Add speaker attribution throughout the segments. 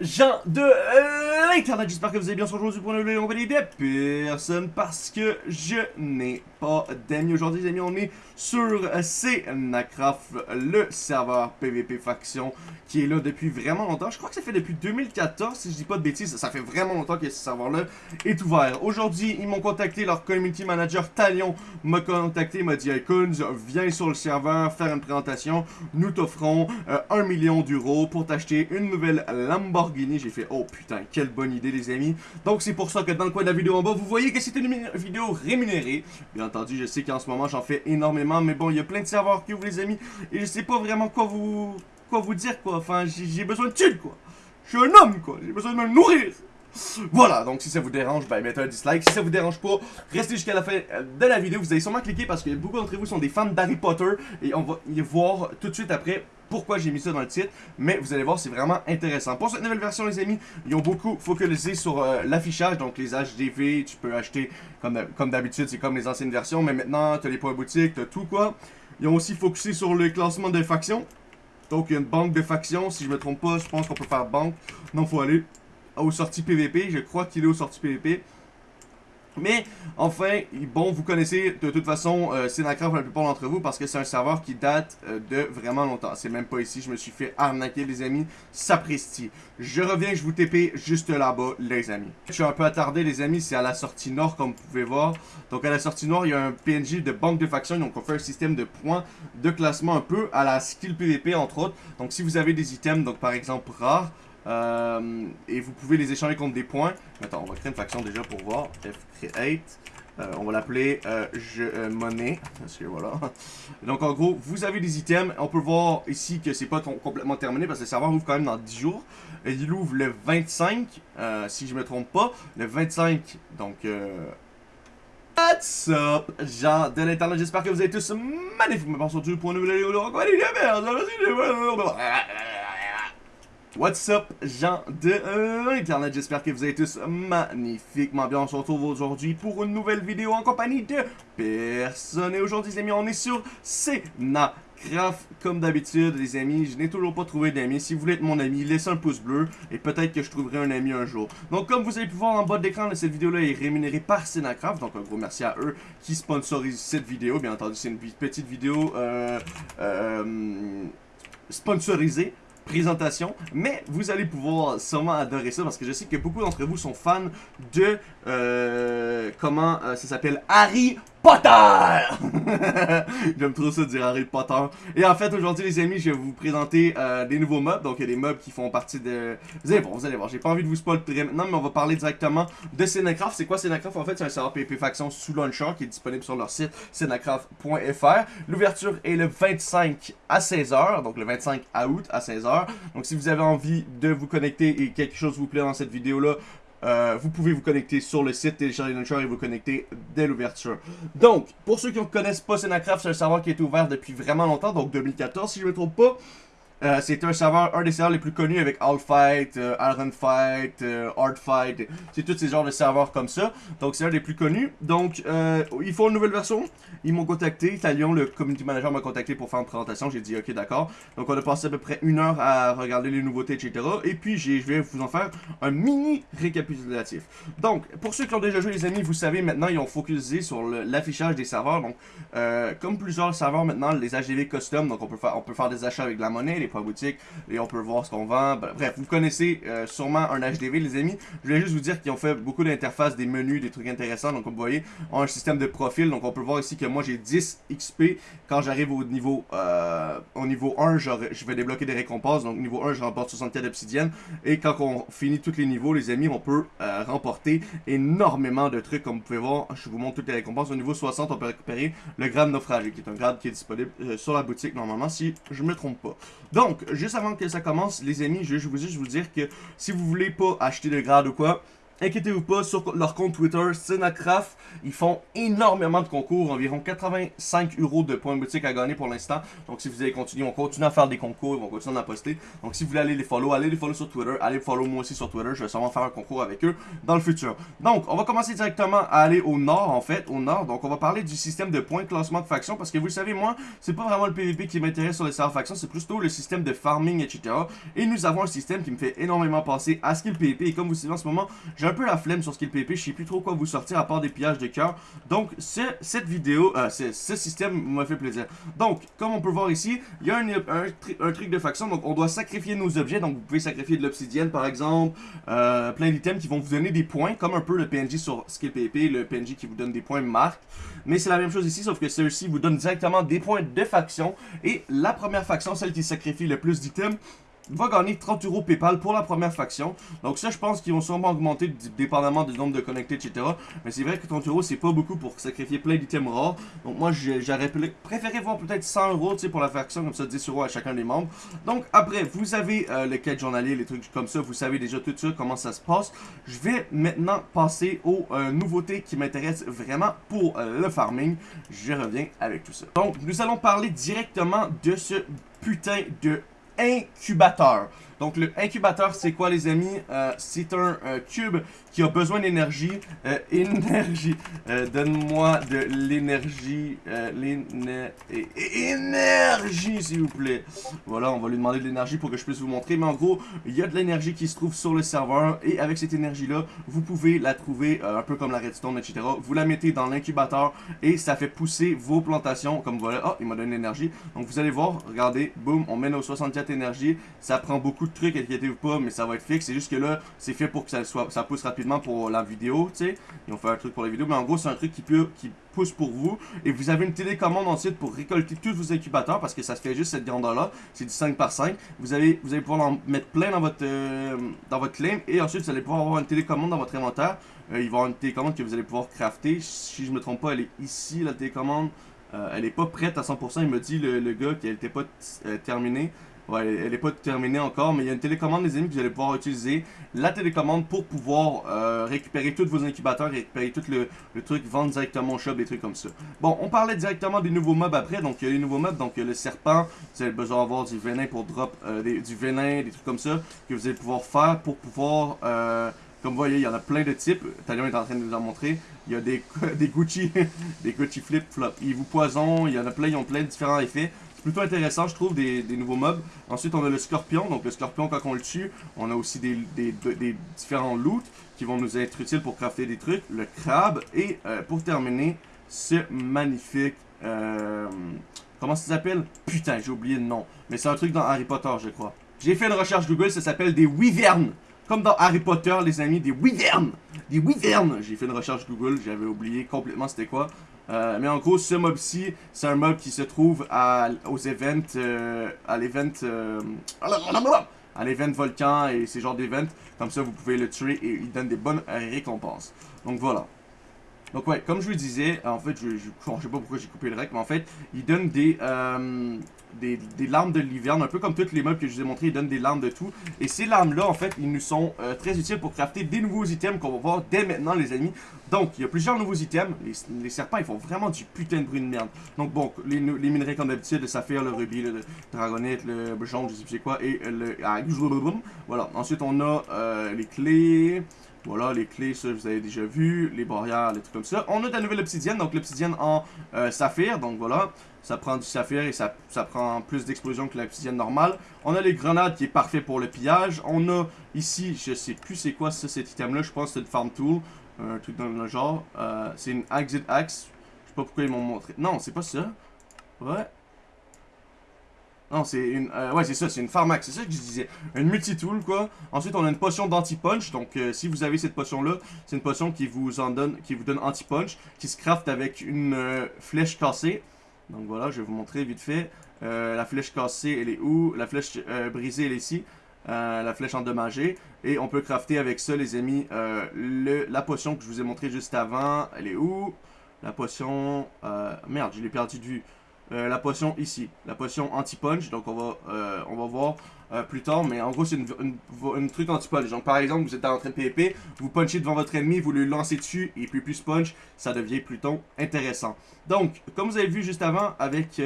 Speaker 1: gens de l'internet, j'espère que vous allez bien. Aujourd'hui pour nouvelle compagnie de personne parce que je n'ai d'amis. Aujourd'hui les amis, on est sur Cnacraft, le serveur PVP Faction qui est là depuis vraiment longtemps. Je crois que ça fait depuis 2014, si je dis pas de bêtises, ça fait vraiment longtemps que ce serveur-là est ouvert. Aujourd'hui, ils m'ont contacté, leur community manager Talion m'a contacté, m'a dit « Hey viens sur le serveur faire une présentation, nous t'offrons 1 euh, million d'euros pour t'acheter une nouvelle Lamborghini. J'ai fait, oh putain, quelle bonne idée les amis. Donc c'est pour ça que dans le coin de la vidéo en bas, vous voyez que c'est une vidéo rémunérée. Bien entendu, je sais qu'en ce moment, j'en fais énormément. Mais bon, il y a plein de serveurs qui ouvrent les amis. Et je sais pas vraiment quoi vous, quoi vous dire quoi. Enfin, j'ai besoin de thunes quoi. Je suis un homme quoi. J'ai besoin de me nourrir. Voilà, donc si ça vous dérange, ben mettez un dislike. Si ça vous dérange pas, restez jusqu'à la fin de la vidéo. Vous allez sûrement cliquer parce que beaucoup d'entre vous sont des fans d'Harry Potter. Et on va y voir tout de suite après pourquoi j'ai mis ça dans le titre. Mais vous allez voir, c'est vraiment intéressant. Pour cette nouvelle version, les amis, ils ont beaucoup focalisé sur euh, l'affichage. Donc les HDV, tu peux acheter comme d'habitude, c'est comme les anciennes versions. Mais maintenant, tu as les points boutiques, tu as tout quoi. Ils ont aussi focusé sur le classement des factions. Donc il y a une banque de factions. Si je me trompe pas, je pense qu'on peut faire banque. Non, faut aller aux sorties PVP. Je crois qu'il est aux sorties PVP. Mais, enfin, bon, vous connaissez de toute façon euh, pour la plupart d'entre vous parce que c'est un serveur qui date euh, de vraiment longtemps. C'est même pas ici, je me suis fait arnaquer, les amis. Sapristi. Je reviens, je vous TP juste là-bas, les amis. Je suis un peu attardé, les amis, c'est à la sortie nord, comme vous pouvez voir. Donc, à la sortie nord, il y a un PNJ de banque de faction. Donc, on fait un système de points de classement un peu à la skill PVP, entre autres. Donc, si vous avez des items, donc par exemple rares, euh, et vous pouvez les échanger contre des points. Attends, on va créer une faction déjà pour voir. F create. Euh, on va l'appeler euh, je monnaie. Parce que voilà. Donc en gros, vous avez des items. On peut voir ici que c'est pas complètement terminé parce que le serveur ouvre quand même dans 10 jours. Et il ouvre le 25, si je me trompe pas. Le 25, donc... What's up, gens de l'internet, j'espère que vous êtes tous magnifiquement sur pour une nouvelle vidéo. What's up, gens de l'internet, j'espère que vous êtes tous magnifiquement bien. On se retrouve aujourd'hui pour une nouvelle vidéo en compagnie de personne. Et aujourd'hui, les amis, on est sur Craft, comme d'habitude, les amis, je n'ai toujours pas trouvé d'amis. Si vous voulez être mon ami, laissez un pouce bleu et peut-être que je trouverai un ami un jour. Donc, comme vous avez pu voir en bas de l'écran, cette vidéo-là est rémunérée par Cynacraft. Donc, un gros merci à eux qui sponsorisent cette vidéo. Bien entendu, c'est une petite vidéo euh, euh, sponsorisée présentation, mais vous allez pouvoir sûrement adorer ça parce que je sais que beaucoup d'entre vous sont fans de, euh, comment euh, ça s'appelle, Harry Potter! J'aime trop ça dire Harry Potter. Et en fait, aujourd'hui, les amis, je vais vous présenter euh, des nouveaux mobs. Donc, il y a des mobs qui font partie de... Vous allez voir, vous allez voir. J'ai pas envie de vous spoiler maintenant, mais on va parler directement de Cinecraft. C'est quoi Cinecraft? En fait, c'est un serveur PvP Faction sous Launcher qui est disponible sur leur site cinecraft.fr. L'ouverture est le 25 à 16h, donc le 25 août à 16h. Donc, si vous avez envie de vous connecter et quelque chose vous plaît dans cette vidéo-là, euh, vous pouvez vous connecter sur le site, télécharger Launcher et vous connecter dès l'ouverture. Donc, pour ceux qui ne connaissent pas Cinecraft, c'est un serveur qui est ouvert depuis vraiment longtemps, donc 2014 si je ne me trompe pas. Euh, c'est un serveur, un des serveurs les plus connus avec All Fight, euh, Iron Fight, euh, Hard Fight. C'est tous ces genres de serveurs comme ça. Donc c'est un des plus connus. Donc ils font une nouvelle version. Ils m'ont contacté. Talion, le community manager, m'a contacté pour faire une présentation. J'ai dit ok d'accord. Donc on a passé à peu près une heure à regarder les nouveautés, etc. Et puis je vais vous en faire un mini récapitulatif. Donc pour ceux qui ont déjà joué les amis, vous savez maintenant ils ont focusé sur l'affichage des serveurs. Donc comme plusieurs serveurs maintenant, les HDV custom, donc on peut faire, on peut faire des achats avec de la monnaie pas boutique et on peut voir ce qu'on vend. Bref, vous connaissez euh, sûrement un HDV, les amis. Je voulais juste vous dire qu'ils ont fait beaucoup d'interfaces, des menus, des trucs intéressants. Donc, comme vous voyez, on a un système de profil. Donc, on peut voir ici que moi, j'ai 10 XP. Quand j'arrive au niveau euh, au niveau 1, je vais débloquer des récompenses. Donc, niveau 1, je remporte 64 obsidiennes. Et quand on finit tous les niveaux, les amis, on peut euh, remporter énormément de trucs. Comme vous pouvez voir, je vous montre toutes les récompenses. Au niveau 60, on peut récupérer le grade naufragé, qui est un grade qui est disponible sur la boutique, normalement, si je me trompe pas. Donc, juste avant que ça commence, les amis, je vais juste vous dire que si vous voulez pas acheter de grade ou quoi, Inquiétez-vous pas, sur leur compte Twitter, Cinacraft, ils font énormément de concours, environ 85 euros de points boutique à gagner pour l'instant. Donc si vous allez continuer, on continue à faire des concours, ils vont continuer à poster. Donc si vous voulez aller les follow, allez les follow sur Twitter, allez follow moi aussi sur Twitter, je vais sûrement faire un concours avec eux dans le futur. Donc on va commencer directement à aller au nord en fait, au nord. Donc on va parler du système de points de classement de faction parce que vous le savez, moi, c'est pas vraiment le PVP qui m'intéresse sur les serveurs factions, c'est plutôt le système de farming, etc. Et nous avons un système qui me fait énormément penser à skill PVP et comme vous savez en ce moment, un peu la flemme sur skill PVP, je sais plus trop quoi vous sortir à part des pillages de cœur. Donc, ce, cette vidéo, euh, ce, système m'a fait plaisir. Donc, comme on peut voir ici, il y a un, truc de faction, donc on doit sacrifier nos objets. Donc, vous pouvez sacrifier de l'obsidienne, par exemple, euh, plein d'items qui vont vous donner des points, comme un peu le PNJ sur skill PVP, le PNJ qui vous donne des points marque. Mais c'est la même chose ici, sauf que ceux-ci vous donnent directement des points de faction. Et la première faction, celle qui sacrifie le plus d'items, va gagner 30 euros PayPal pour la première faction. Donc ça, je pense qu'ils vont sûrement augmenter dépendamment du nombre de connectés, etc. Mais c'est vrai que 30 euros, c'est pas beaucoup pour sacrifier plein d'items rares. Donc moi, j'aurais préféré voir peut-être 100 euros pour la faction, comme ça 10 euros à chacun des membres. Donc après, vous avez euh, le quête journalier, les trucs comme ça. Vous savez déjà tout ça, comment ça se passe. Je vais maintenant passer aux euh, nouveautés qui m'intéressent vraiment pour euh, le farming. Je reviens avec tout ça. Donc, nous allons parler directement de ce putain de incubateur. Donc le incubateur, c'est quoi les amis? Euh, c'est un cube qui a besoin d'énergie. Euh, énergie. Euh, donne-moi de l'énergie. énergie, s'il vous plaît. Voilà, on va lui demander de l'énergie pour que je puisse vous montrer. Mais en gros, il y a de l'énergie qui se trouve sur le serveur. Et avec cette énergie-là, vous pouvez la trouver un peu comme la redstone, etc. Vous la mettez dans l'incubateur et ça fait pousser vos plantations. Comme voilà. Oh, il m'a donné l'énergie. Donc vous allez voir, regardez, boum, on met nos 64 énergies. Ça prend beaucoup de trucs, inquiétez-vous pas, mais ça va être fixe. C'est juste que là, c'est fait pour que ça, soit, ça pousse rapidement pour la vidéo, tu sais. Ils ont fait un truc pour la vidéo, mais en gros, c'est un truc qui, peut, qui pousse pour vous. Et vous avez une télécommande ensuite pour récolter tous vos incubateurs, parce que ça se fait juste cette grandeur-là. C'est du 5 par 5. Vous, avez, vous allez pouvoir en mettre plein dans votre, euh, dans votre claim, et ensuite, vous allez pouvoir avoir une télécommande dans votre inventaire. Euh, il va y avoir une télécommande que vous allez pouvoir crafter. Si je me trompe pas, elle est ici, la télécommande. Euh, elle est pas prête à 100%, il me dit le, gars qu'elle était pas terminée. Ouais, elle n'est pas terminée encore, mais il y a une télécommande, les amis, que vous allez pouvoir utiliser. La télécommande pour pouvoir euh, récupérer tous vos incubateurs, récupérer tout le, truc, vendre directement au shop, des trucs comme ça. Bon, on parlait directement des nouveaux mobs après. Donc, il y a les nouveaux mobs. Donc, il y a le serpent. Vous avez besoin d'avoir du venin pour drop, euh, du venin, des trucs comme ça, que vous allez pouvoir faire pour pouvoir... Euh, comme vous voyez, il y en a plein de types. Talion est en train de nous en montrer. Il y a des, des Gucci, des Gucci flip flop. Ils vous poisonnent, il y en a plein, ils ont plein de différents effets plutôt intéressant, je trouve, des, nouveaux mobs. Ensuite, on a le scorpion. Donc, le scorpion, quand on le tue, on a aussi des, différents loots qui vont nous être utiles pour crafter des trucs. Le crabe. Et euh, pour terminer, ce magnifique... Euh, comment ça s'appelle? Putain, j'ai oublié le nom. Mais c'est un truc dans Harry Potter, je crois. J'ai fait une recherche Google, ça s'appelle des wyverns. Comme dans Harry Potter, les amis, des wyverns. Des wyverns. J'ai fait une recherche Google, j'avais oublié complètement c'était quoi. Euh, mais en gros, ce mob-ci, c'est un mob qui se trouve à, aux events, euh, à l'event, euh, à l'event volcan et ces genres d'events. Comme ça, vous pouvez le tuer et il donne des bonnes récompenses. Donc voilà. Donc ouais, comme je vous disais, en fait, je, je, sais pas pourquoi j'ai coupé le rec, mais en fait, il donne des, euh, des, des, larmes de l'hiverne, un peu comme toutes les mobs que je vous ai montré, il donne des larmes de tout. Et ces larmes-là, en fait, ils nous sont euh, très utiles pour crafter des nouveaux items qu'on va voir dès maintenant, les amis. Donc, il y a plusieurs nouveaux items. Les, serpents, ils font vraiment du putain de bruit de merde. Donc bon, les, les minerais comme d'habitude, le saphir, le rubis, le, dragonite, le jaune, je sais plus quoi, et le... Ah, voilà. Ensuite, on a euh, les clés... Voilà, les clés, ça, vous avez déjà vu. Les barrières, les trucs comme ça. On a de la nouvelle obsidienne, donc l'obsidienne en euh, saphir. Donc voilà, ça prend du saphir et ça, prend plus d'explosion que l'obsidienne normale. On a les grenades qui est parfait pour le pillage. On a ici, je sais plus c'est quoi ça, cet item-là. Je pense que c'est le farm tool. Un truc dans le genre. Euh, c'est une exit axe. Je sais pas pourquoi ils m'ont montré. Non, c'est pas ça. Ouais. Non, c'est une... Euh, ouais, c'est ça, c'est une pharmax, c'est ça que je disais. Une multi-tool, quoi. Ensuite, on a une potion d'anti-punch. Donc, euh, si vous avez cette potion-là, c'est une potion qui vous en donne, qui vous donne anti-punch, qui se craft avec une euh, flèche cassée. Donc, voilà, je vais vous montrer vite fait. la flèche cassée, elle est où? La flèche brisée, elle est ici. la flèche endommagée. Et on peut crafter avec ça, les amis, la potion que je vous ai montré juste avant. Elle est où? La potion... merde, je l'ai perdu de vue. Euh, la potion ici, la potion anti-punch. Donc on va, euh, on va voir euh, plus tard, mais en gros c'est une, truc anti-punch. Donc par exemple, vous êtes en train de PvP, vous punchez devant votre ennemi, vous lui lancez dessus, et puis plus punch, ça devient plutôt intéressant. Donc, comme vous avez vu juste avant avec...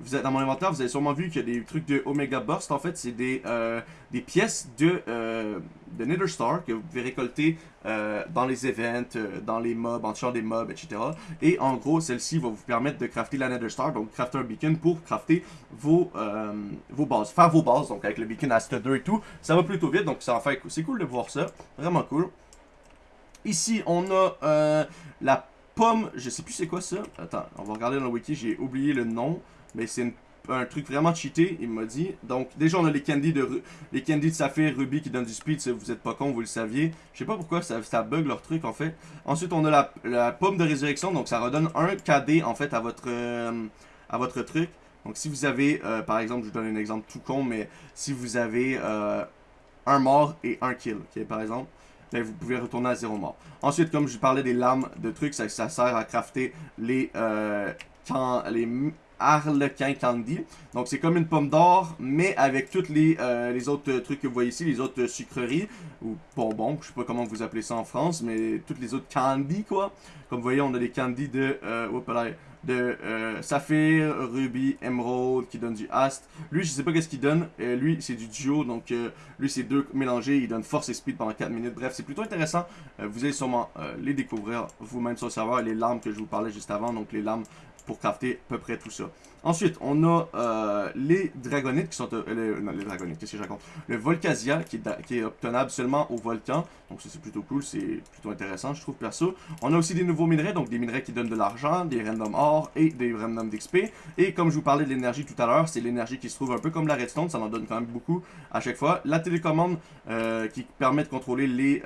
Speaker 1: Vous êtes dans mon inventaire, vous avez sûrement vu qu'il y a des trucs de Omega Burst. En fait, c'est des, euh, des pièces de, euh, de Nether Star que vous pouvez récolter euh, dans les events, dans les mobs, en tuant des mobs, etc. Et en gros, celle-ci va vous permettre de crafter la Nether Star, donc crafter un beacon pour crafter vos, vos bases. Faire vos bases, donc avec le beacon Ast 2 et tout. Ça va plutôt vite, donc ça en fait, c'est cool de voir ça. Vraiment cool. Ici, on a la pomme, je sais plus c'est quoi ça. Attends, on va regarder dans le wiki, j'ai oublié le nom. Mais c'est un truc vraiment cheaté, il m'a dit. Donc, déjà, on a les candies de les candies de saphir, ruby qui donnent du speed. Vous êtes pas con, vous le saviez. Je sais pas pourquoi ça, bug leur truc, en fait. Ensuite, on a la, pomme de résurrection. Donc, ça redonne un KD, en fait, à votre, euh, à votre truc. Donc, si vous avez, euh, par exemple, je vous donne un exemple tout con, mais si vous avez euh, un mort et un kill, par exemple. Ben, vous pouvez retourner à zéro mort. Ensuite, comme je parlais des lames de trucs, ça, sert à crafter les, quand, les Harlequin Candy. Donc c'est comme une pomme d'or, mais avec toutes les, euh, les autres trucs que vous voyez ici, les autres sucreries, ou bonbons, je sais pas comment vous appelez ça en France, mais toutes les autres candies quoi. Comme vous voyez, on a des candies de, euh, de euh, saphir, ruby, emerald, qui donne du ast. Lui, je sais pas qu'est-ce qu'il donne. Euh, lui, c'est du duo, donc lui, c'est deux mélangés. Il donne force et speed pendant 4 minutes. Bref, c'est plutôt intéressant. Vous allez sûrement les découvrir vous-même sur le serveur. Les lames que je vous parlais juste avant, donc les lames pour crafter à peu près tout ça. Ensuite, on a euh, les dragonites qui sont... Euh, les, non, les dragonites, qu'est-ce que je raconte? Le Volcasia qui est, obtenable seulement au volcan. Donc ça, c'est plutôt cool, c'est plutôt intéressant, je trouve, perso. On a aussi des nouveaux minerais, donc des minerais qui donnent de l'argent, des random or et des random d'XP. Et comme je vous parlais de l'énergie tout à l'heure, c'est l'énergie qui se trouve un peu comme la redstone, ça en donne quand même beaucoup à chaque fois. La télécommande euh, qui permet de contrôler les...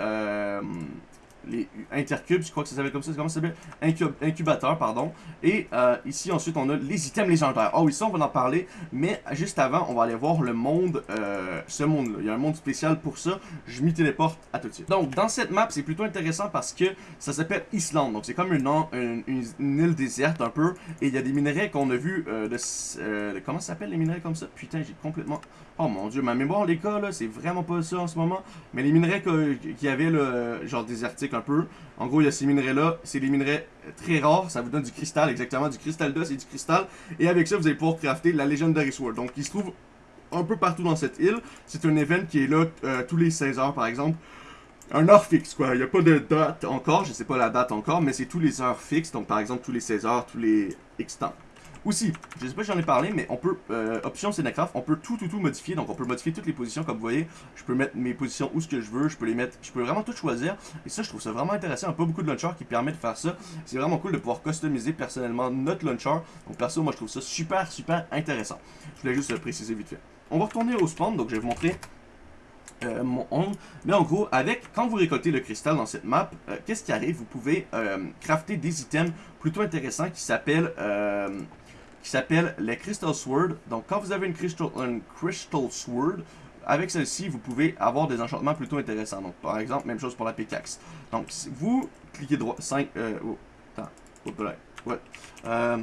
Speaker 1: Les intercubes, je crois que ça s'appelle comme ça, comment ça s'appelle? Incub Incubateur, pardon. Et euh, ici, ensuite, on a les items légendaires. Oh oui, ça, on va en parler, mais juste avant, on va aller voir le monde, euh, ce monde-là. Il y a un monde spécial pour ça, je m'y téléporte à tout de suite. Donc, dans cette map, c'est plutôt intéressant parce que ça s'appelle Islande, donc c'est comme une, île déserte un peu, et il y a des minerais qu'on a vu euh, Comment ça s'appelle les minerais comme ça? Putain, j'ai complètement... Oh mon dieu, ma mémoire, les cas, là, c'est vraiment pas ça en ce moment. Mais les minerais qu'il y avait, genre désertiques un peu. En gros, il y a ces minerais-là. C'est des minerais très rares. Ça vous donne du cristal, exactement. Du cristal d'os et du cristal. Et avec ça, vous allez pouvoir crafter la Legendary Sword. Donc, il se trouve un peu partout dans cette île. C'est un event qui est là euh, tous les 16 heures, par exemple. Un heure fixe, quoi. Il n'y a pas de date encore. Je sais pas la date encore, mais c'est tous les heures fixes. Donc, par exemple, tous les 16 heures, tous les X temps. Aussi, je sais pas si j'en ai parlé, mais on peut, euh, option Cinecraft, on peut tout, tout, tout modifier. Donc, on peut modifier toutes les positions, comme vous voyez. Je peux mettre mes positions où ce que je veux. Je peux les mettre, je peux vraiment tout choisir. Et ça, je trouve ça vraiment intéressant. Il n'y a pas beaucoup de launchers qui permettent de faire ça. C'est vraiment cool de pouvoir customiser personnellement notre launcher. Donc, perso, moi, je trouve ça super, super intéressant. Je voulais juste le préciser vite fait. On va retourner au spawn. Donc, je vais vous montrer euh, mon ongle. Mais en gros, avec quand vous récoltez le cristal dans cette map, euh, qu'est-ce qui arrive? Vous pouvez euh, crafter des items plutôt intéressants qui s'appellent qui s'appelle les Crystal Sword. Donc quand vous avez une Crystal, Sword, avec celle-ci, vous pouvez avoir des enchantements plutôt intéressants. Donc par exemple, même chose pour la pickaxe. Donc vous cliquez droit, 5, euh, oh, attends, oh, là, ouais, euh,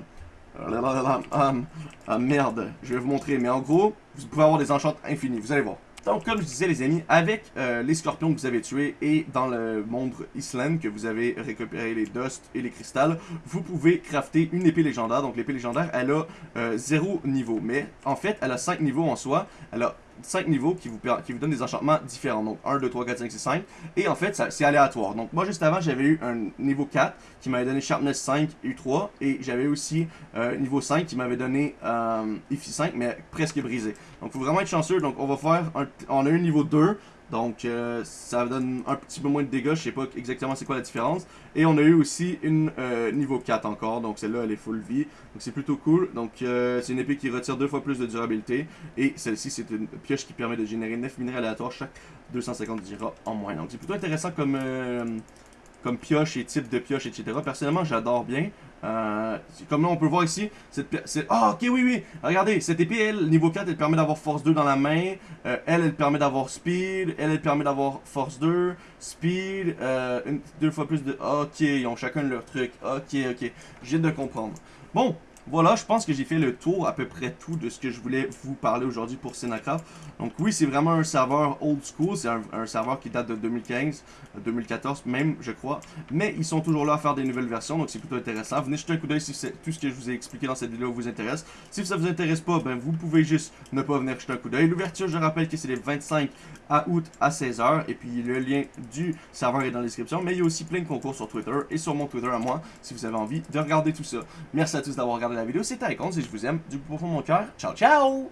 Speaker 1: ah, merde, je vais vous montrer, mais en gros, vous pouvez avoir des enchantements infinis, vous allez voir. Donc, comme je disais, les amis, avec euh, les scorpions que vous avez tués et dans le monde Island que vous avez récupéré les dust et les cristals, vous pouvez crafter une épée légendaire. Donc, l'épée légendaire, elle a euh, 0 niveau. Mais, en fait, elle a 5 niveaux en soi. Elle 5 niveaux qui vous, qui vous donnent des enchantements différents. Donc 1, 2, 3, 4, 5, 6, 5. Et en fait, c'est aléatoire. Donc moi, juste avant, j'avais eu un niveau 4 qui m'avait donné Sharpness 5, U3. Et j'avais aussi euh, niveau 5 qui m'avait donné euh, IFI 5, mais presque brisé. Donc il faut vraiment être chanceux. Donc on va faire, un, on a eu niveau 2. Donc euh, ça donne un petit peu moins de dégâts, je sais pas exactement c'est quoi la différence. Et on a eu aussi une euh, niveau 4 encore, donc celle-là elle est full vie. Donc c'est plutôt cool. Donc euh, c'est une épée qui retire deux fois plus de durabilité. Et celle-ci c'est une pioche qui permet de générer 9 minerais aléatoires chaque 250 dira en moins. Donc c'est plutôt intéressant comme, comme pioche et type de pioche, etc. Personnellement j'adore bien. Euh, comme là on peut voir ici, cette Ah ok oui oui, regardez, cette épée elle, niveau 4 elle permet d'avoir force 2 dans la main, euh, elle elle permet d'avoir speed, elle elle permet d'avoir force 2, speed, euh, deux fois plus de... Ok, ils ont chacun leur truc, ok ok, j'ai de comprendre. Bon, voilà, je pense que j'ai fait le tour à peu près tout de ce que je voulais vous parler aujourd'hui pour Cinecraft. Donc oui, c'est vraiment un serveur old school, c'est un, serveur qui date de 2015, 2014 même, je crois. Mais ils sont toujours là à faire des nouvelles versions, donc c'est plutôt intéressant. Venez jeter un coup d'œil si tout ce que je vous ai expliqué dans cette vidéo vous intéresse. Si ça vous intéresse pas, ben vous pouvez juste ne pas venir jeter un coup d'œil. L'ouverture, je rappelle que c'est les 25 à août à 16h, et puis le lien du serveur est dans la description. Mais il y a aussi plein de concours sur Twitter et sur mon Twitter à moi, si vous avez envie de regarder tout ça. Merci à tous d'avoir regardé la vidéo, c'était Icons et je vous aime du profond de mon cœur. Ciao, ciao!